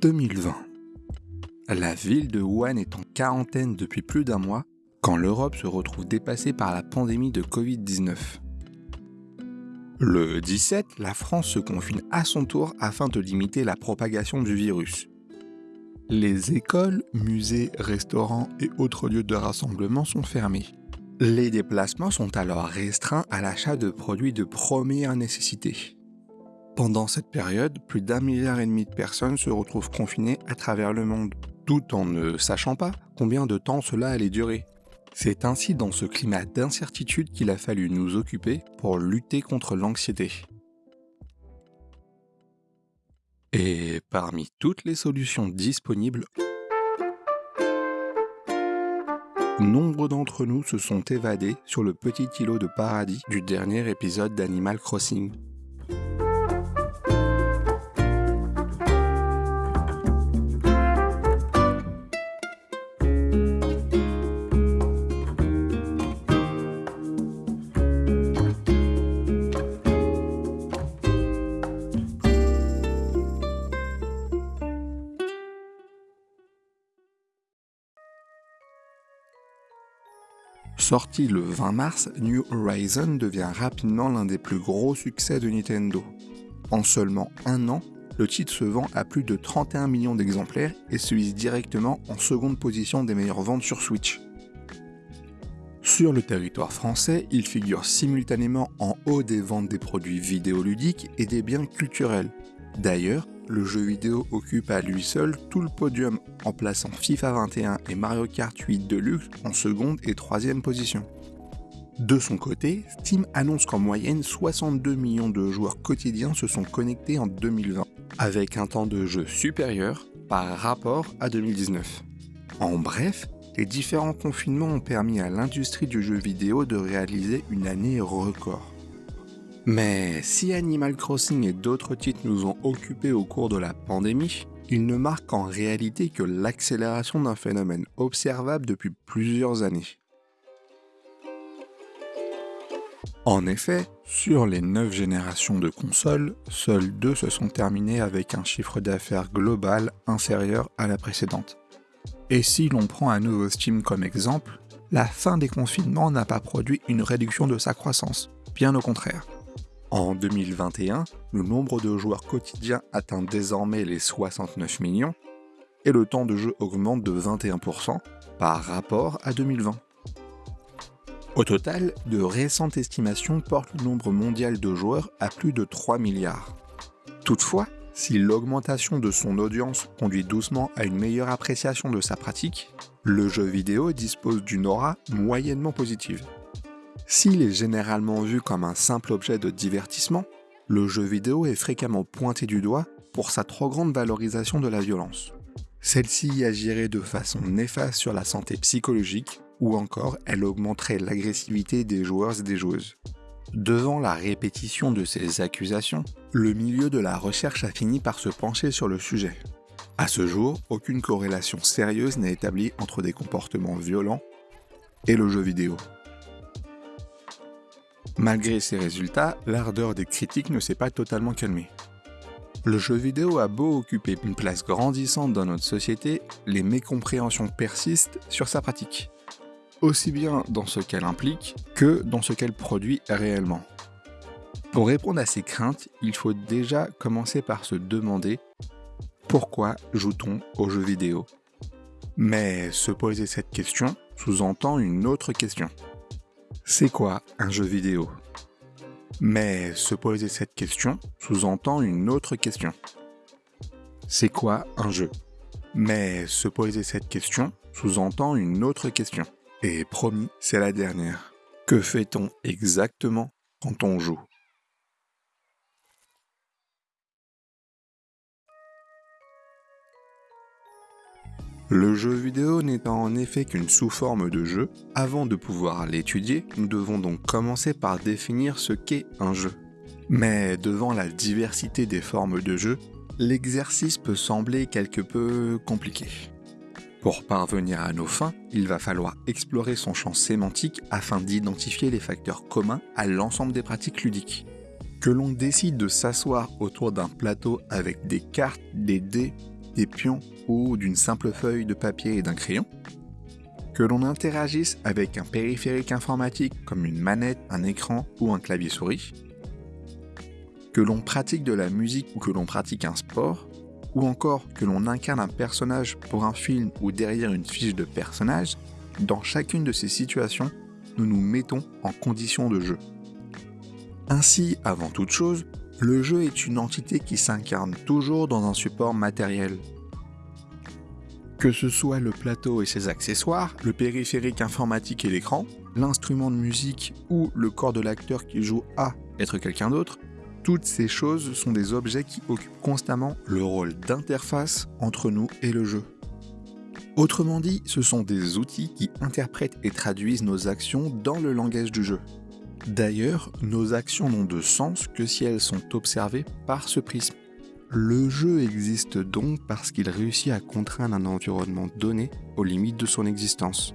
Mars 2020. La ville de Wuhan est en quarantaine depuis plus d'un mois quand l'Europe se retrouve dépassée par la pandémie de Covid-19. Le 17, la France se confine à son tour afin de limiter la propagation du virus. Les écoles, musées, restaurants et autres lieux de rassemblement sont fermés. Les déplacements sont alors restreints à l'achat de produits de première nécessité. Pendant cette période, plus d'un milliard et demi de personnes se retrouvent confinées à travers le monde, tout en ne sachant pas combien de temps cela allait durer. C'est ainsi dans ce climat d'incertitude qu'il a fallu nous occuper pour lutter contre l'anxiété. Et parmi toutes les solutions disponibles, nombre d'entre nous se sont évadés sur le petit îlot de paradis du dernier épisode d'Animal Crossing. Sorti le 20 mars, New Horizon devient rapidement l'un des plus gros succès de Nintendo. En seulement un an, le titre se vend à plus de 31 millions d'exemplaires et se hisse directement en seconde position des meilleures ventes sur Switch. Sur le territoire français, il figure simultanément en haut des ventes des produits vidéoludiques et des biens culturels. D'ailleurs, le jeu vidéo occupe à lui seul tout le podium en plaçant FIFA 21 et Mario Kart 8 Deluxe en seconde et troisième position. De son côté, Steam annonce qu'en moyenne 62 millions de joueurs quotidiens se sont connectés en 2020, avec un temps de jeu supérieur par rapport à 2019. En bref, les différents confinements ont permis à l'industrie du jeu vidéo de réaliser une année record. Mais si Animal Crossing et d'autres titres nous ont occupés au cours de la pandémie, ils ne marquent en réalité que l'accélération d'un phénomène observable depuis plusieurs années. En effet, sur les 9 générations de consoles, seules deux se sont terminées avec un chiffre d'affaires global inférieur à la précédente. Et si l'on prend à nouveau Steam comme exemple, la fin des confinements n'a pas produit une réduction de sa croissance, bien au contraire. En 2021, le nombre de joueurs quotidiens atteint désormais les 69 millions et le temps de jeu augmente de 21% par rapport à 2020. Au total, de récentes estimations portent le nombre mondial de joueurs à plus de 3 milliards. Toutefois, si l'augmentation de son audience conduit doucement à une meilleure appréciation de sa pratique, le jeu vidéo dispose d'une aura moyennement positive. S'il est généralement vu comme un simple objet de divertissement, le jeu vidéo est fréquemment pointé du doigt pour sa trop grande valorisation de la violence. Celle-ci agirait de façon néfaste sur la santé psychologique ou encore elle augmenterait l'agressivité des joueurs et des joueuses. Devant la répétition de ces accusations, le milieu de la recherche a fini par se pencher sur le sujet. À ce jour, aucune corrélation sérieuse n'est établie entre des comportements violents et le jeu vidéo. Malgré ces résultats, l'ardeur des critiques ne s'est pas totalement calmée. Le jeu vidéo a beau occuper une place grandissante dans notre société, les mécompréhensions persistent sur sa pratique, aussi bien dans ce qu'elle implique que dans ce qu'elle produit réellement. Pour répondre à ces craintes, il faut déjà commencer par se demander pourquoi joue-t-on aux jeux vidéo Mais se poser cette question sous-entend une autre question. C'est quoi un jeu vidéo? Mais se poser cette question sous-entend une autre question. C'est quoi un jeu? Mais se poser cette question sous-entend une autre question. Et promis, c'est la dernière. Que fait-on exactement quand on joue? Le jeu vidéo n'étant en effet qu'une sous-forme de jeu, avant de pouvoir l'étudier, nous devons donc commencer par définir ce qu'est un jeu. Mais devant la diversité des formes de jeu, l'exercice peut sembler quelque peu compliqué. Pour parvenir à nos fins, il va falloir explorer son champ sémantique afin d'identifier les facteurs communs à l'ensemble des pratiques ludiques. Que l'on décide de s'asseoir autour d'un plateau avec des cartes, des dés, des pions ou d'une simple feuille de papier et d'un crayon, que l'on interagisse avec un périphérique informatique comme une manette, un écran ou un clavier souris, que l'on pratique de la musique ou que l'on pratique un sport, ou encore que l'on incarne un personnage pour un film ou derrière une fiche de personnage, dans chacune de ces situations, nous nous mettons en condition de jeu. Ainsi, avant toute chose, le jeu est une entité qui s'incarne toujours dans un support matériel, que ce soit le plateau et ses accessoires, le périphérique informatique et l'écran, l'instrument de musique ou le corps de l'acteur qui joue à être quelqu'un d'autre, toutes ces choses sont des objets qui occupent constamment le rôle d'interface entre nous et le jeu. Autrement dit, ce sont des outils qui interprètent et traduisent nos actions dans le langage du jeu. D'ailleurs, nos actions n'ont de sens que si elles sont observées par ce prisme. Le jeu existe donc parce qu'il réussit à contraindre un environnement donné aux limites de son existence.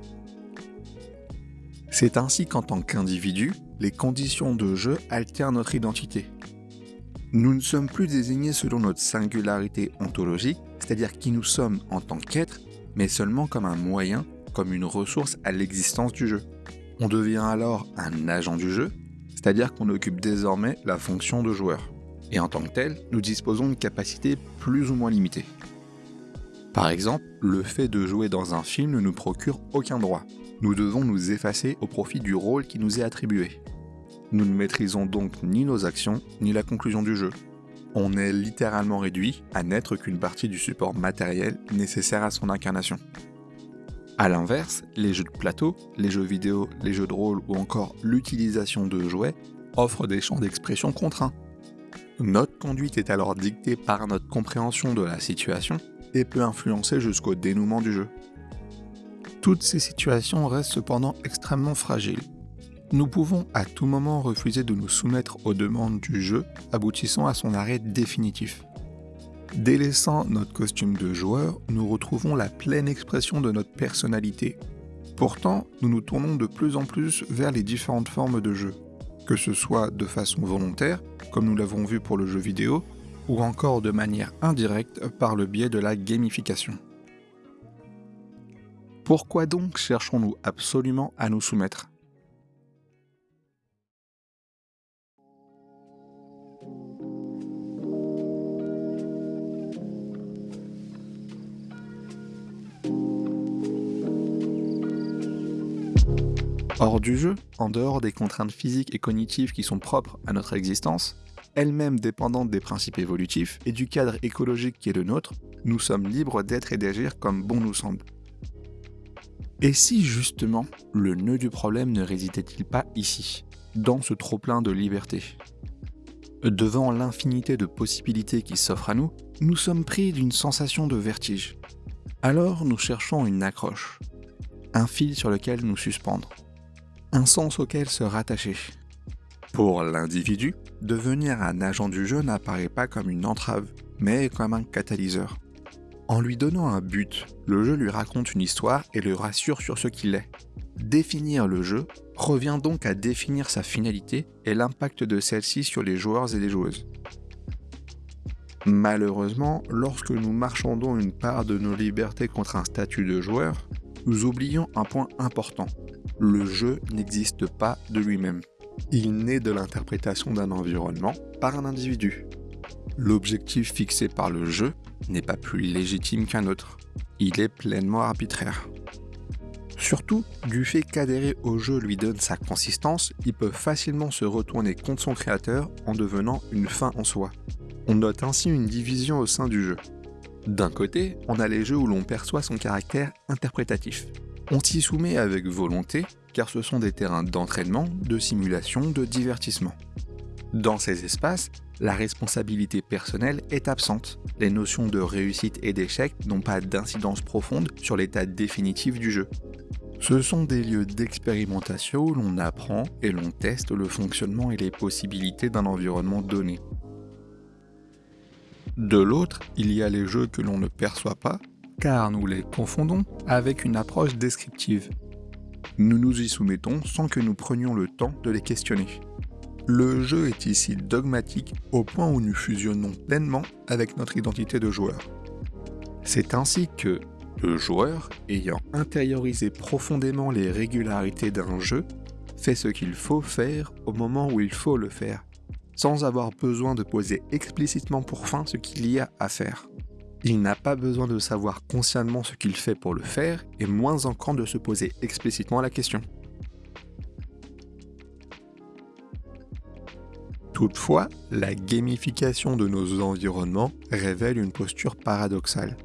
C'est ainsi qu'en tant qu'individu, les conditions de jeu altèrent notre identité. Nous ne sommes plus désignés selon notre singularité ontologique, c'est-à-dire qui nous sommes en tant qu'être, mais seulement comme un moyen, comme une ressource à l'existence du jeu. On devient alors un agent du jeu, c'est-à-dire qu'on occupe désormais la fonction de joueur et en tant que tel, nous disposons de capacités plus ou moins limitées. Par exemple, le fait de jouer dans un film ne nous procure aucun droit. Nous devons nous effacer au profit du rôle qui nous est attribué. Nous ne maîtrisons donc ni nos actions, ni la conclusion du jeu. On est littéralement réduit à n'être qu'une partie du support matériel nécessaire à son incarnation. A l'inverse, les jeux de plateau, les jeux vidéo, les jeux de rôle ou encore l'utilisation de jouets offrent des champs d'expression contraints notre conduite est alors dictée par notre compréhension de la situation et peut influencer jusqu'au dénouement du jeu. Toutes ces situations restent cependant extrêmement fragiles. Nous pouvons à tout moment refuser de nous soumettre aux demandes du jeu, aboutissant à son arrêt définitif. Délaissant notre costume de joueur, nous retrouvons la pleine expression de notre personnalité. Pourtant, nous nous tournons de plus en plus vers les différentes formes de jeu que ce soit de façon volontaire, comme nous l'avons vu pour le jeu vidéo, ou encore de manière indirecte par le biais de la gamification. Pourquoi donc cherchons-nous absolument à nous soumettre? Hors du jeu, en dehors des contraintes physiques et cognitives qui sont propres à notre existence, elles-mêmes dépendantes des principes évolutifs et du cadre écologique qui est le nôtre, nous sommes libres d'être et d'agir comme bon nous semble. Et si justement le nœud du problème ne résidait-il pas ici, dans ce trop-plein de liberté? Devant l'infinité de possibilités qui s'offrent à nous, nous sommes pris d'une sensation de vertige. Alors nous cherchons une accroche, un fil sur lequel nous suspendre un sens auquel se rattacher. Pour l'individu, devenir un agent du jeu n'apparaît pas comme une entrave, mais comme un catalyseur. En lui donnant un but, le jeu lui raconte une histoire et le rassure sur ce qu'il est. Définir le jeu revient donc à définir sa finalité et l'impact de celle-ci sur les joueurs et les joueuses. Malheureusement, lorsque nous marchandons une part de nos libertés contre un statut de joueur, nous oublions un point important le jeu n'existe pas de lui-même. Il naît de l'interprétation d'un environnement par un individu. L'objectif fixé par le jeu n'est pas plus légitime qu'un autre. Il est pleinement arbitraire. Surtout, du fait qu'adhérer au jeu lui donne sa consistance, il peut facilement se retourner contre son créateur en devenant une fin en soi. On note ainsi une division au sein du jeu. D'un côté, on a les jeux où l'on perçoit son caractère interprétatif, on s'y soumet avec volonté, car ce sont des terrains d'entraînement, de simulation, de divertissement. Dans ces espaces, la responsabilité personnelle est absente. Les notions de réussite et d'échec n'ont pas d'incidence profonde sur l'état définitif du jeu. Ce sont des lieux d'expérimentation où l'on apprend et l'on teste le fonctionnement et les possibilités d'un environnement donné. De l'autre, il y a les jeux que l'on ne perçoit pas car nous les confondons avec une approche descriptive. Nous nous y soumettons sans que nous prenions le temps de les questionner. Le jeu est ici dogmatique au point où nous fusionnons pleinement avec notre identité de joueur. C'est ainsi que le joueur, ayant intériorisé profondément les régularités d'un jeu, fait ce qu'il faut faire au moment où il faut le faire, sans avoir besoin de poser explicitement pour fin ce qu'il y a à faire. Il n'a pas besoin de savoir consciemment ce qu'il fait pour le faire, et moins encore de se poser explicitement la question. Toutefois, la gamification de nos environnements révèle une posture paradoxale.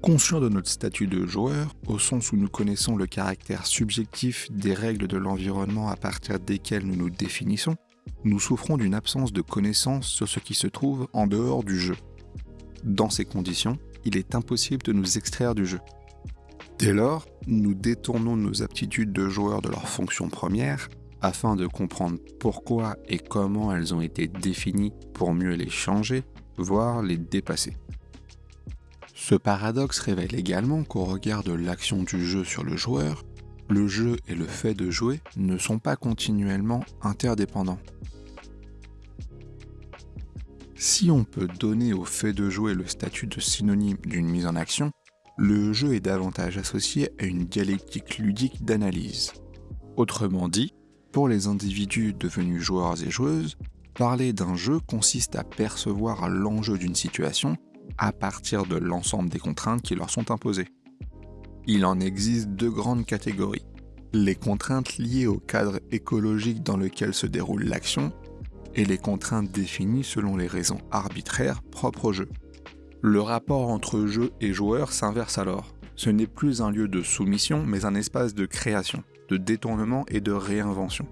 Conscient de notre statut de joueur, au sens où nous connaissons le caractère subjectif des règles de l'environnement à partir desquelles nous nous définissons, nous souffrons d'une absence de connaissance sur ce qui se trouve en dehors du jeu. Dans ces conditions, il est impossible de nous extraire du jeu. Dès lors, nous détournons nos aptitudes de joueur de leur fonction première afin de comprendre pourquoi et comment elles ont été définies pour mieux les changer, voire les dépasser. Ce paradoxe révèle également qu'au regard de l'action du jeu sur le joueur, le jeu et le fait de jouer ne sont pas continuellement interdépendants. Si on peut donner au fait de jouer le statut de synonyme d'une mise en action, le jeu est davantage associé à une dialectique ludique d'analyse. Autrement dit, pour les individus devenus joueurs et joueuses, parler d'un jeu consiste à percevoir l'enjeu d'une situation à partir de l'ensemble des contraintes qui leur sont imposées. Il en existe deux grandes catégories. Les contraintes liées au cadre écologique dans lequel se déroule l'action et les contraintes définies selon les raisons arbitraires propres au jeu. Le rapport entre jeu et joueur s'inverse alors. Ce n'est plus un lieu de soumission, mais un espace de création, de détournement et de réinvention.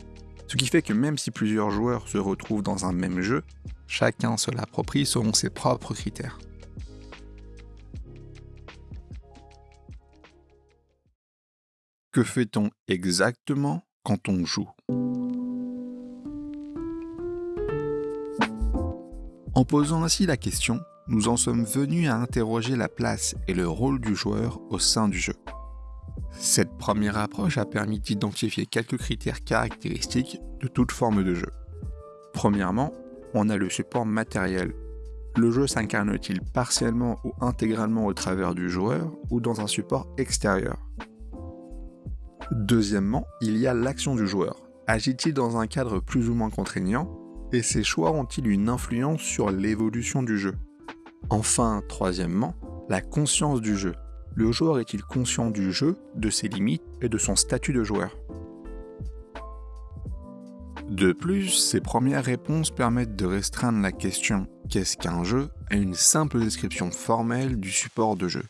Ce qui fait que même si plusieurs joueurs se retrouvent dans un même jeu, chacun se l'approprie selon ses propres critères. Que fait-on exactement quand on joue? En posant ainsi la question, nous en sommes venus à interroger la place et le rôle du joueur au sein du jeu. Cette première approche a permis d'identifier quelques critères caractéristiques de toute forme de jeu. Premièrement, on a le support matériel. Le jeu s'incarne-t-il partiellement ou intégralement au travers du joueur ou dans un support extérieur? Deuxièmement, il y a l'action du joueur. Agit-il dans un cadre plus ou moins contraignant? Et ses choix ont-ils une influence sur l'évolution du jeu? Enfin, troisièmement, la conscience du jeu. Le joueur est-il conscient du jeu, de ses limites et de son statut de joueur? De plus, ces premières réponses permettent de restreindre la question « qu'est-ce qu'un jeu ?» à une simple description formelle du support de jeu,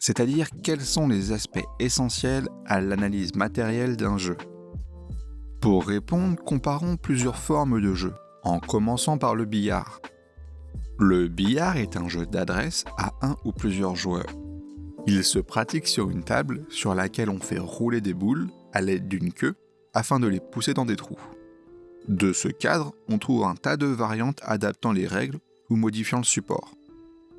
c'est-à-dire quels sont les aspects essentiels à l'analyse matérielle d'un jeu? Pour répondre, comparons plusieurs formes de jeu, en commençant par le billard. Le billard est un jeu d'adresse à un ou plusieurs joueurs. Il se pratique sur une table sur laquelle on fait rouler des boules à l'aide d'une queue afin de les pousser dans des trous. De ce cadre, on trouve un tas de variantes adaptant les règles ou modifiant le support.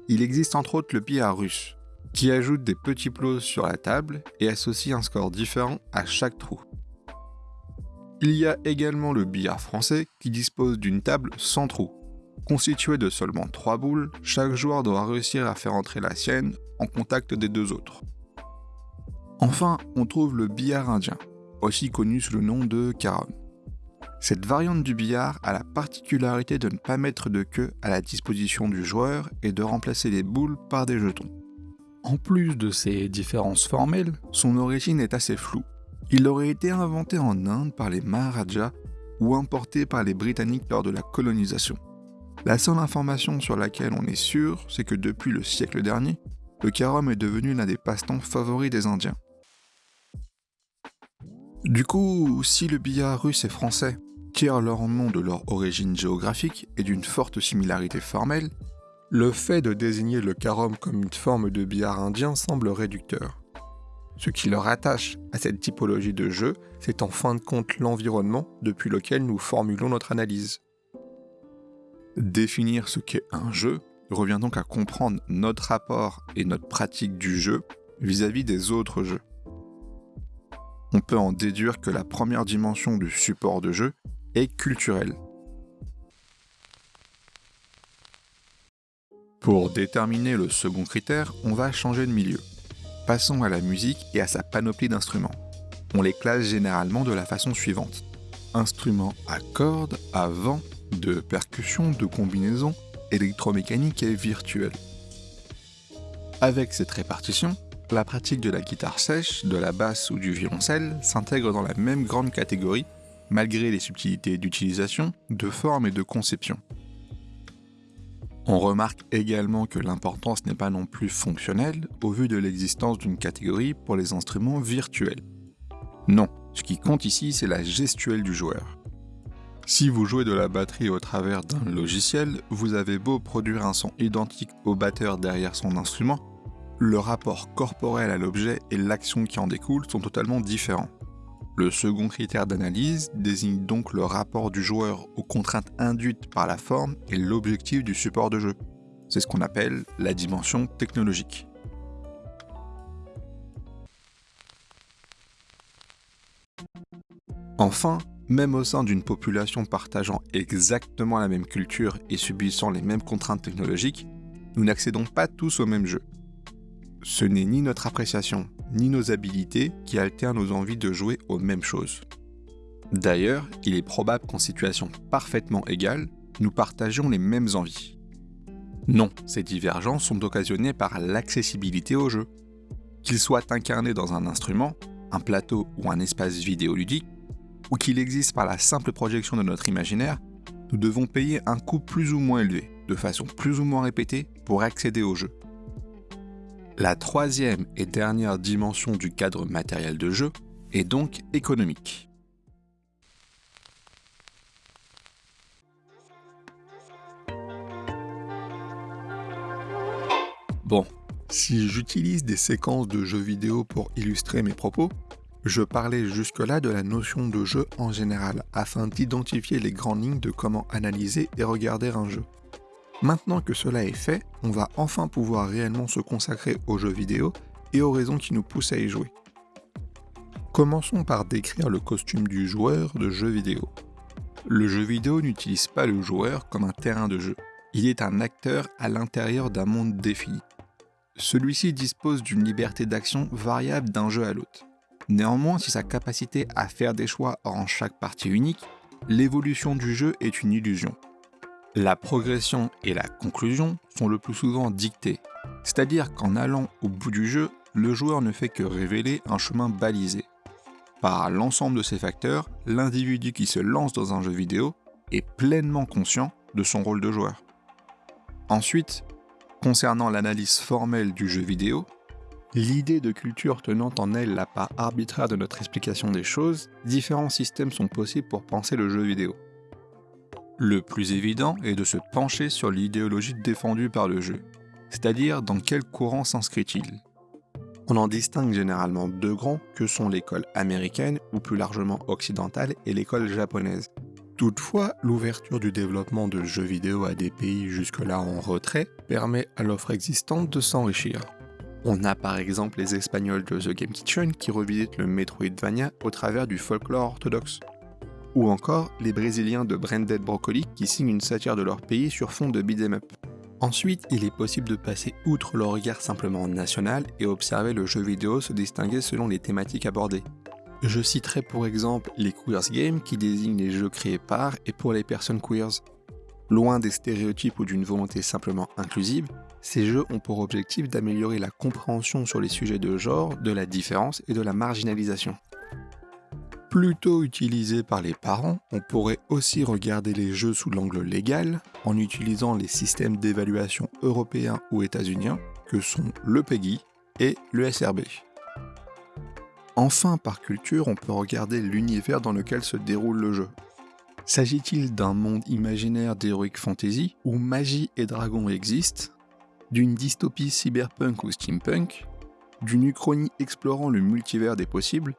Il existe entre autres le billard russe, qui ajoute des petits plots sur la table et associe un score différent à chaque trou. Il y a également le billard français qui dispose d'une table sans trou. Constituée de seulement 3 boules, chaque joueur doit réussir à faire entrer la sienne en contact des deux autres. Enfin, on trouve le billard indien, aussi connu sous le nom de carom. Cette variante du billard a la particularité de ne pas mettre de queue à la disposition du joueur et de remplacer les boules par des jetons. En plus de ces différences formelles, son origine est assez floue. Il aurait été inventé en Inde par les Maharajas ou importé par les Britanniques lors de la colonisation. La seule information sur laquelle on est sûr, c'est que depuis le siècle dernier, le carom est devenu l'un des passe-temps favoris des Indiens. Du coup, si le billard russe et français tirent leur nom de leur origine géographique et d'une forte similarité formelle, le fait de désigner le carom comme une forme de billard indien semble réducteur. Ce qui leur attache à cette typologie de jeu, c'est en fin de compte l'environnement depuis lequel nous formulons notre analyse. Définir ce qu'est un jeu revient donc à comprendre notre rapport et notre pratique du jeu vis-à-vis des autres jeux. On peut en déduire que la première dimension du support de jeu est culturelle, Pour déterminer le second critère, on va changer de milieu. Passons à la musique et à sa panoplie d'instruments. On les classe généralement de la façon suivante. Instruments à cordes, à vent, de percussion, de combinaison, électromécanique et virtuel. Avec cette répartition, la pratique de la guitare sèche, de la basse ou du violoncelle s'intègre dans la même grande catégorie, malgré les subtilités d'utilisation, de forme et de conception. On remarque également que l'importance n'est pas non plus fonctionnelle au vu de l'existence d'une catégorie pour les instruments virtuels. Non, ce qui compte ici c'est la gestuelle du joueur. Si vous jouez de la batterie au travers d'un logiciel, vous avez beau produire un son identique au batteur derrière son instrument, le rapport corporel à l'objet et l'action qui en découle sont totalement différents. Le second critère d'analyse désigne donc le rapport du joueur aux contraintes induites par la forme et l'objectif du support de jeu. C'est ce qu'on appelle la dimension technologique. Enfin, même au sein d'une population partageant exactement la même culture et subissant les mêmes contraintes technologiques, nous n'accédons pas tous au même jeu ce n'est ni notre appréciation, ni nos habilités qui altèrent nos envies de jouer aux mêmes choses. D'ailleurs, il est probable qu'en situation parfaitement égale, nous partagions les mêmes envies. Non, ces divergences sont occasionnées par l'accessibilité au jeu. Qu'il soit incarné dans un instrument, un plateau ou un espace vidéoludique, ou qu'il existe par la simple projection de notre imaginaire, nous devons payer un coût plus ou moins élevé, de façon plus ou moins répétée, pour accéder au jeu. La troisième et dernière dimension du cadre matériel de jeu est donc économique. Bon, si j'utilise des séquences de jeux vidéo pour illustrer mes propos, je parlais jusque-là de la notion de jeu en général, afin d'identifier les grandes lignes de comment analyser et regarder un jeu. Maintenant que cela est fait, on va enfin pouvoir réellement se consacrer aux jeux vidéo et aux raisons qui nous poussent à y jouer. Commençons par décrire le costume du joueur de jeu vidéo. Le jeu vidéo n'utilise pas le joueur comme un terrain de jeu. Il est un acteur à l'intérieur d'un monde défini. Celui-ci dispose d'une liberté d'action variable d'un jeu à l'autre. Néanmoins, si sa capacité à faire des choix rend chaque partie unique, l'évolution du jeu est une illusion. La progression et la conclusion sont le plus souvent dictées, c'est-à-dire qu'en allant au bout du jeu, le joueur ne fait que révéler un chemin balisé. Par l'ensemble de ces facteurs, l'individu qui se lance dans un jeu vidéo est pleinement conscient de son rôle de joueur. Ensuite, concernant l'analyse formelle du jeu vidéo, l'idée de culture tenant en elle la part arbitraire de notre explication des choses, différents systèmes sont possibles pour penser le jeu vidéo. Le plus évident est de se pencher sur l'idéologie défendue par le jeu, c'est-à-dire dans quel courant s'inscrit-il. On en distingue généralement deux grands que sont l'école américaine ou plus largement occidentale et l'école japonaise. Toutefois, l'ouverture du développement de jeux vidéo à des pays jusque-là en retrait permet à l'offre existante de s'enrichir. On a par exemple les Espagnols de The Game Kitchen qui revisitent le Metroidvania au travers du folklore orthodoxe ou encore les Brésiliens de Branded Broccoli qui signent une satire de leur pays sur fond de beat'em up. Ensuite, il est possible de passer outre le regard simplement national et observer le jeu vidéo se distinguer selon les thématiques abordées. Je citerai pour exemple les Queers Games qui désignent les jeux créés par et pour les personnes queers. Loin des stéréotypes ou d'une volonté simplement inclusive, ces jeux ont pour objectif d'améliorer la compréhension sur les sujets de genre, de la différence et de la marginalisation plutôt utilisé par les parents, on pourrait aussi regarder les jeux sous l'angle légal en utilisant les systèmes d'évaluation européens ou états-uniens que sont le PEGI et le SRB. Enfin, par culture, on peut regarder l'univers dans lequel se déroule le jeu. S'agit-il d'un monde imaginaire d'heroic fantasy où magie et dragons existent, d'une dystopie cyberpunk ou steampunk, d'une uchronie explorant le multivers des possibles,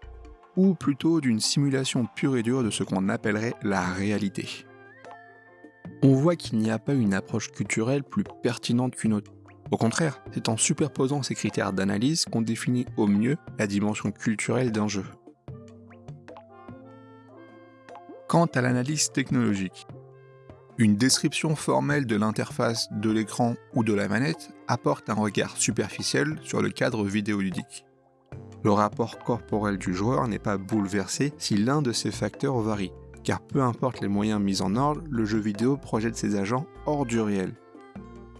ou plutôt d'une simulation pure et dure de ce qu'on appellerait la réalité. On voit qu'il n'y a pas une approche culturelle plus pertinente qu'une autre. Au contraire, c'est en superposant ces critères d'analyse qu'on définit au mieux la dimension culturelle d'un jeu. Quant à l'analyse technologique, Une description formelle de l'interface, de l'écran ou de la manette apporte un regard superficiel sur le cadre vidéoludique. Le rapport corporel du joueur n'est pas bouleversé si l'un de ces facteurs varie, car peu importe les moyens mis en ordre, le jeu vidéo projette ses agents hors du réel.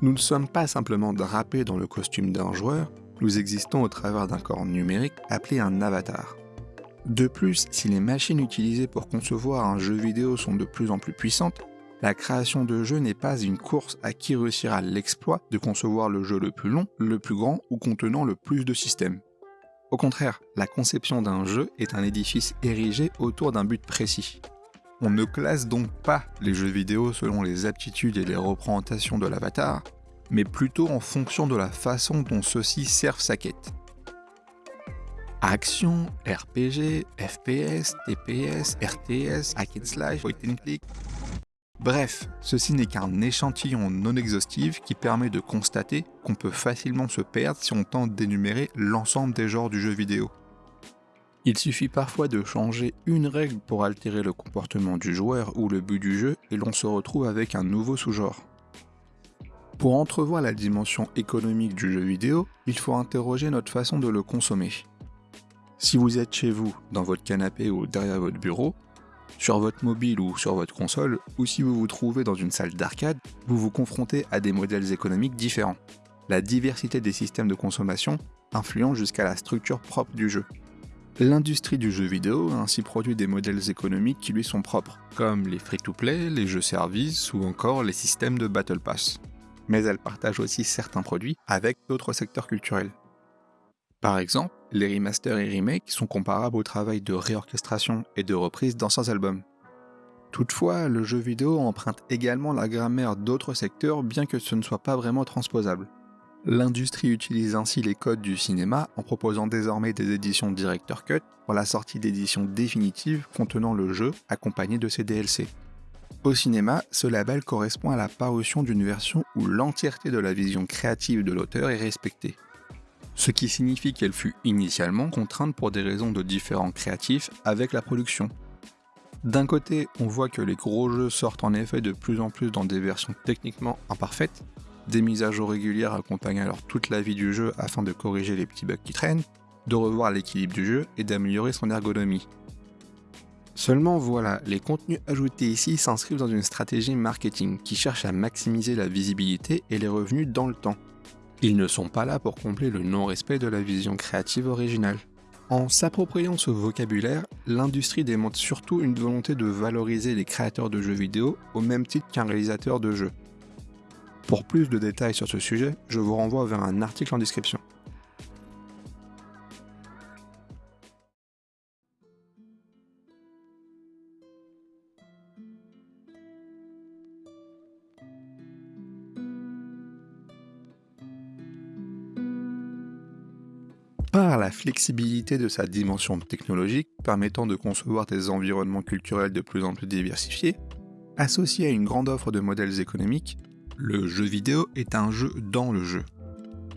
Nous ne sommes pas simplement drapés dans le costume d'un joueur, nous existons au travers d'un corps numérique appelé un avatar. De plus, si les machines utilisées pour concevoir un jeu vidéo sont de plus en plus puissantes, la création de jeux n'est pas une course à qui réussira l'exploit de concevoir le jeu le plus long, le plus grand ou contenant le plus de systèmes. Au contraire, la conception d'un jeu est un édifice érigé autour d'un but précis. On ne classe donc pas les jeux vidéo selon les aptitudes et les représentations de l'avatar, mais plutôt en fonction de la façon dont ceux-ci servent sa quête. Action, RPG, FPS, TPS, RTS, hack and slash, point and click, Bref, ceci n'est qu'un échantillon non exhaustif qui permet de constater qu'on peut facilement se perdre si on tente d'énumérer l'ensemble des genres du jeu vidéo. Il suffit parfois de changer une règle pour altérer le comportement du joueur ou le but du jeu et l'on se retrouve avec un nouveau sous-genre. Pour entrevoir la dimension économique du jeu vidéo, il faut interroger notre façon de le consommer. Si vous êtes chez vous, dans votre canapé ou derrière votre bureau, sur votre mobile ou sur votre console, ou si vous vous trouvez dans une salle d'arcade, vous vous confrontez à des modèles économiques différents. La diversité des systèmes de consommation influence jusqu'à la structure propre du jeu. L'industrie du jeu vidéo a ainsi produit des modèles économiques qui lui sont propres, comme les free-to-play, les jeux services ou encore les systèmes de Battle Pass. Mais elle partage aussi certains produits avec d'autres secteurs culturels. Par exemple, les remasters et remakes sont comparables au travail de réorchestration et de reprise d'anciens albums. Toutefois, le jeu vidéo emprunte également la grammaire d'autres secteurs bien que ce ne soit pas vraiment transposable. L'industrie utilise ainsi les codes du cinéma en proposant désormais des éditions Director Cut pour la sortie d'éditions définitives contenant le jeu accompagné de ses DLC. Au cinéma, ce label correspond à la parution d'une version où l'entièreté de la vision créative de l'auteur est respectée ce qui signifie qu'elle fut initialement contrainte pour des raisons de différents créatifs avec la production. D'un côté, on voit que les gros jeux sortent en effet de plus en plus dans des versions techniquement imparfaites, des mises à jour régulières accompagnent alors toute la vie du jeu afin de corriger les petits bugs qui traînent, de revoir l'équilibre du jeu et d'améliorer son ergonomie. Seulement voilà, les contenus ajoutés ici s'inscrivent dans une stratégie marketing qui cherche à maximiser la visibilité et les revenus dans le temps. Ils ne sont pas là pour combler le non-respect de la vision créative originale. En s'appropriant ce vocabulaire, l'industrie démontre surtout une volonté de valoriser les créateurs de jeux vidéo au même titre qu'un réalisateur de jeux. Pour plus de détails sur ce sujet, je vous renvoie vers un article en description. La flexibilité de sa dimension technologique permettant de concevoir des environnements culturels de plus en plus diversifiés, associé à une grande offre de modèles économiques, le jeu vidéo est un jeu dans le jeu.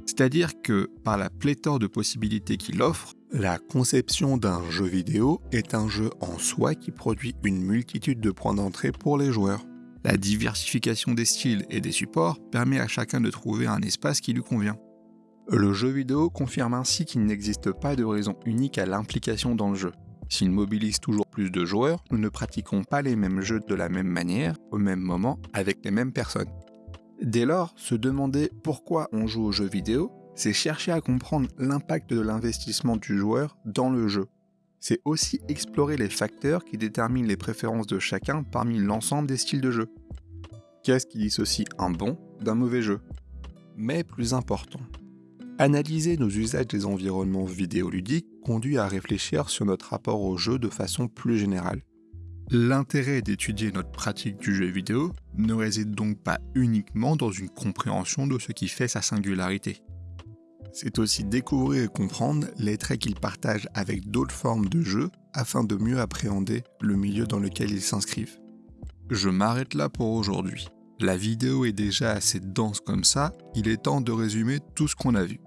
C'est-à-dire que, par la pléthore de possibilités qu'il offre, la conception d'un jeu vidéo est un jeu en soi qui produit une multitude de points d'entrée pour les joueurs. La diversification des styles et des supports permet à chacun de trouver un espace qui lui convient. Le jeu vidéo confirme ainsi qu'il n'existe pas de raison unique à l'implication dans le jeu. S'il mobilise toujours plus de joueurs, nous ne pratiquons pas les mêmes jeux de la même manière, au même moment, avec les mêmes personnes. Dès lors, se demander pourquoi on joue au jeu vidéo, c'est chercher à comprendre l'impact de l'investissement du joueur dans le jeu. C'est aussi explorer les facteurs qui déterminent les préférences de chacun parmi l'ensemble des styles de jeu. Qu'est-ce qui dissocie un bon d'un mauvais jeu? Mais plus important, Analyser nos usages des environnements vidéoludiques conduit à réfléchir sur notre rapport au jeu de façon plus générale. L'intérêt d'étudier notre pratique du jeu vidéo ne réside donc pas uniquement dans une compréhension de ce qui fait sa singularité. C'est aussi découvrir et comprendre les traits qu'il partage avec d'autres formes de jeu afin de mieux appréhender le milieu dans lequel ils s'inscrivent. Je m'arrête là pour aujourd'hui. La vidéo est déjà assez dense comme ça, il est temps de résumer tout ce qu'on a vu.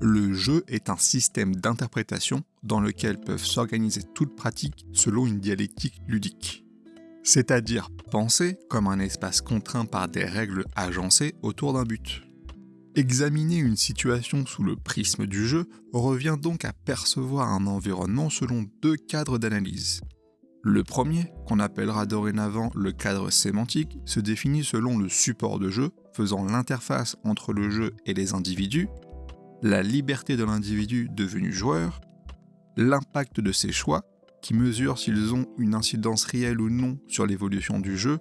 Le jeu est un système d'interprétation dans lequel peuvent s'organiser toutes pratiques selon une dialectique ludique. c'est-à-dire pensé comme un espace contraint par des règles agencées autour d'un but. Examiner une situation sous le prisme du jeu revient donc à percevoir un environnement selon deux cadres d'analyse. Le premier, qu'on appellera dorénavant le cadre sémantique, se définit selon le support de jeu, faisant l'interface entre le jeu et les individus, la liberté de l'individu devenu joueur, l'impact de ses choix, qui mesure s'ils ont une incidence réelle ou non sur l'évolution du jeu,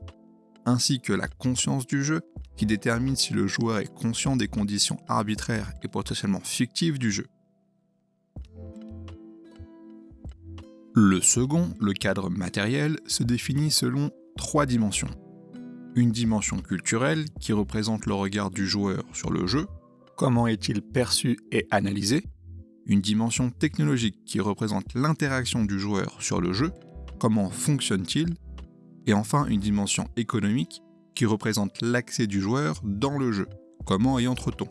ainsi que la conscience du jeu, qui détermine si le joueur est conscient des conditions arbitraires et potentiellement fictives du jeu. Le second, le cadre matériel, se définit selon trois dimensions. Une dimension culturelle qui représente le regard du joueur sur le jeu, comment est-il perçu et analysé, une dimension technologique qui représente l'interaction du joueur sur le jeu, comment fonctionne-t-il, et enfin une dimension économique qui représente l'accès du joueur dans le jeu. Comment y entre-t-on?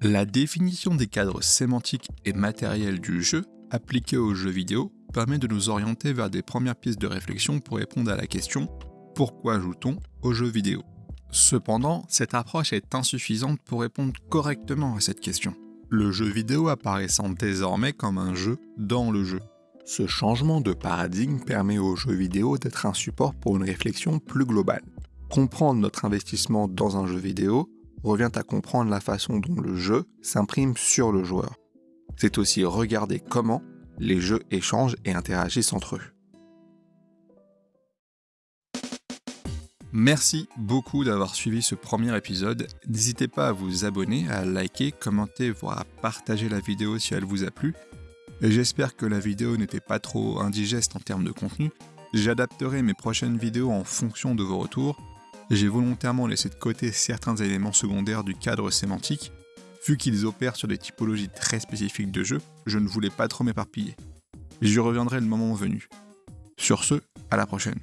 La définition des cadres sémantiques et matériels du jeu appliqués aux jeux vidéo permet de nous orienter vers des premières pistes de réflexion pour répondre à la question pourquoi joue-t-on aux jeux vidéo? Cependant, cette approche est insuffisante pour répondre correctement à cette question. Le jeu vidéo apparaissant désormais comme un jeu dans le jeu. Ce changement de paradigme permet aux jeux vidéo d'être un support pour une réflexion plus globale. Comprendre notre investissement dans un jeu vidéo revient à comprendre la façon dont le jeu s'imprime sur le joueur. C'est aussi regarder comment les jeux échangent et interagissent entre eux. Merci beaucoup d'avoir suivi ce premier épisode. N'hésitez pas à vous abonner, à liker, commenter, voire à partager la vidéo si elle vous a plu j'espère que la vidéo n'était pas trop indigeste en termes de contenu. J'adapterai mes prochaines vidéos en fonction de vos retours. J'ai volontairement laissé de côté certains éléments secondaires du cadre sémantique, vu qu'ils opèrent sur des typologies très spécifiques de jeu, je ne voulais pas trop m'éparpiller. J'y reviendrai le moment venu. Sur ce, à la prochaine.